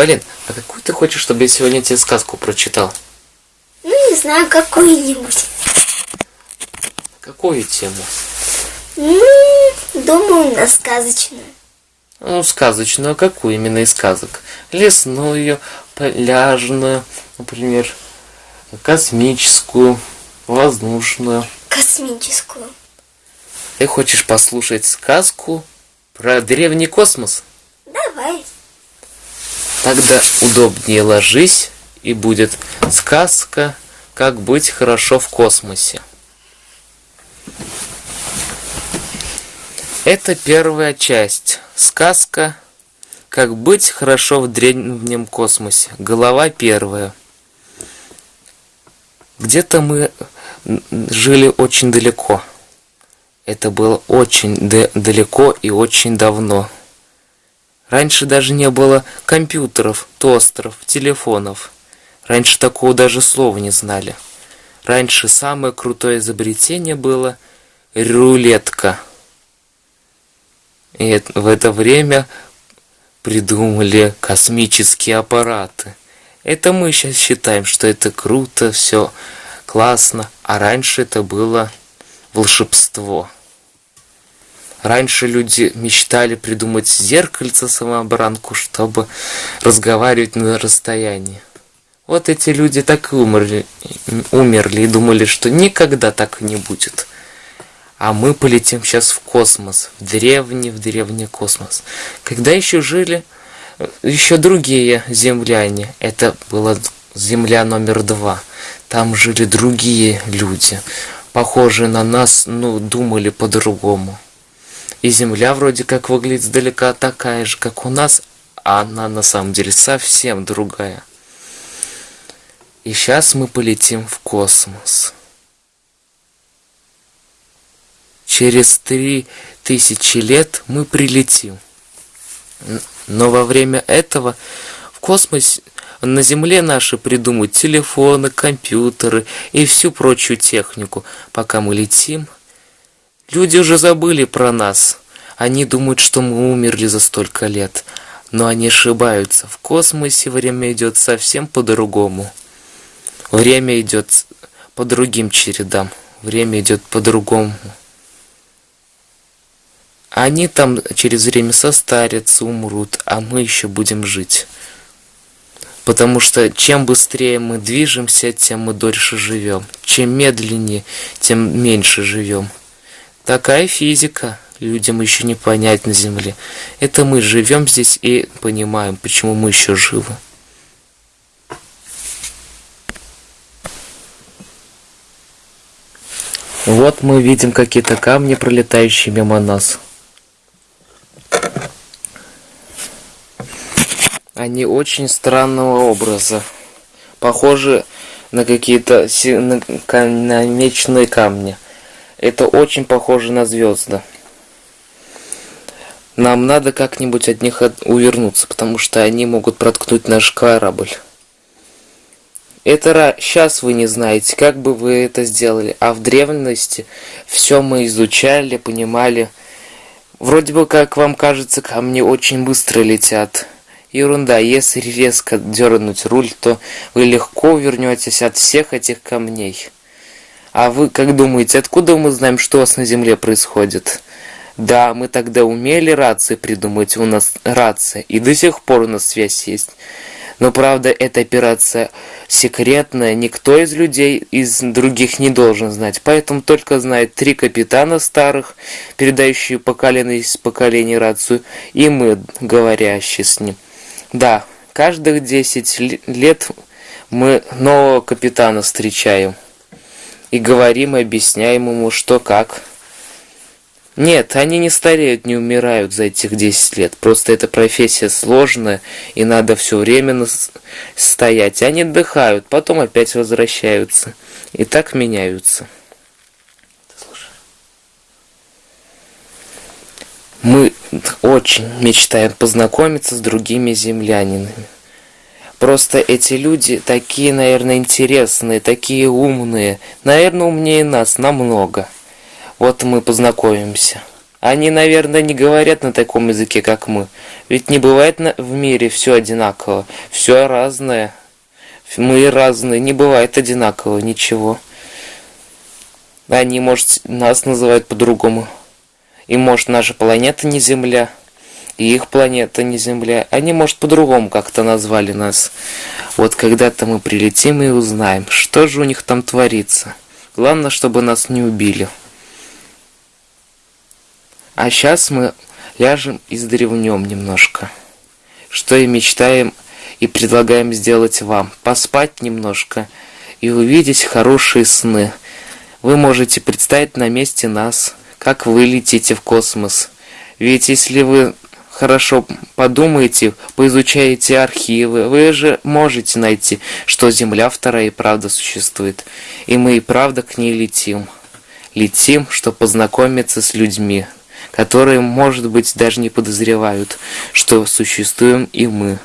Полин, а какую ты хочешь, чтобы я сегодня тебе сказку прочитал? Ну, не знаю, какую-нибудь. Какую тему? Ну, думаю, на сказочную. Ну, сказочную, а какую именно из сказок? Лесную, пляжную, например, космическую, воздушную. Космическую. Ты хочешь послушать сказку про древний космос? Давай. Тогда удобнее ложись, и будет сказка «Как быть хорошо в космосе». Это первая часть. Сказка «Как быть хорошо в древнем космосе». Голова первая. Где-то мы жили очень далеко. Это было очень далеко и очень давно. Раньше даже не было компьютеров, тостеров, телефонов. Раньше такого даже слова не знали. Раньше самое крутое изобретение было рулетка. И в это время придумали космические аппараты. Это мы сейчас считаем, что это круто, все классно, а раньше это было волшебство. Раньше люди мечтали придумать зеркальце самообранку, чтобы разговаривать на расстоянии. Вот эти люди так и умерли, умерли и думали, что никогда так не будет. А мы полетим сейчас в космос, в древний, в древний космос. Когда еще жили еще другие земляне, это была земля номер два. Там жили другие люди, похожие на нас, но думали по-другому. И Земля вроде как выглядит издалека такая же, как у нас, а она на самом деле совсем другая. И сейчас мы полетим в космос. Через три тысячи лет мы прилетим. Но во время этого в космосе на Земле наши придумают телефоны, компьютеры и всю прочую технику. Пока мы летим – Люди уже забыли про нас. Они думают, что мы умерли за столько лет. Но они ошибаются. В космосе время идет совсем по-другому. Время идет по другим чередам. Время идет по-другому. Они там через время состарятся, умрут, а мы еще будем жить. Потому что чем быстрее мы движемся, тем мы дольше живем. Чем медленнее, тем меньше живем. Такая физика людям еще не понять на Земле. Это мы живем здесь и понимаем, почему мы еще живы. Вот мы видим какие-то камни, пролетающие мимо нас. Они очень странного образа. Похожи на какие-то намеченные камни. Это очень похоже на звезды. Нам надо как-нибудь от них увернуться, потому что они могут проткнуть наш корабль. Это сейчас вы не знаете, как бы вы это сделали, а в древности все мы изучали, понимали. Вроде бы, как вам кажется, камни очень быстро летят. Ерунда, если резко дернуть руль, то вы легко вернетесь от всех этих камней. А вы как думаете, откуда мы знаем, что у вас на Земле происходит? Да, мы тогда умели рации придумать, у нас рация, и до сих пор у нас связь есть. Но правда, эта операция секретная, никто из людей из других не должен знать. Поэтому только знает три капитана старых, передающие поколение из поколения рацию, и мы, говорящие с ним. Да, каждых 10 лет мы нового капитана встречаем и говорим и объясняем ему, что как. Нет, они не стареют, не умирают за этих 10 лет. Просто эта профессия сложная, и надо все время стоять. Они отдыхают, потом опять возвращаются. И так меняются. Мы очень мечтаем познакомиться с другими землянинами. Просто эти люди такие, наверное, интересные, такие умные. Наверное, умнее нас намного. Вот мы познакомимся. Они, наверное, не говорят на таком языке, как мы. Ведь не бывает на- в мире все одинаково. Все разное. Мы разные. Не бывает одинаково ничего. Они, может, нас называют по-другому. И, может, наша планета не Земля. И их планета не Земля. Они, может, по-другому как-то назвали нас. Вот когда-то мы прилетим и узнаем, что же у них там творится. Главное, чтобы нас не убили. А сейчас мы ляжем и сдревнем немножко. Что и мечтаем и предлагаем сделать вам. Поспать немножко и увидеть хорошие сны. Вы можете представить на месте нас, как вы летите в космос. Ведь если вы хорошо подумаете, поизучаете архивы, вы же можете найти, что Земля вторая и правда существует. И мы и правда к ней летим. Летим, чтобы познакомиться с людьми, которые, может быть, даже не подозревают, что существуем и мы.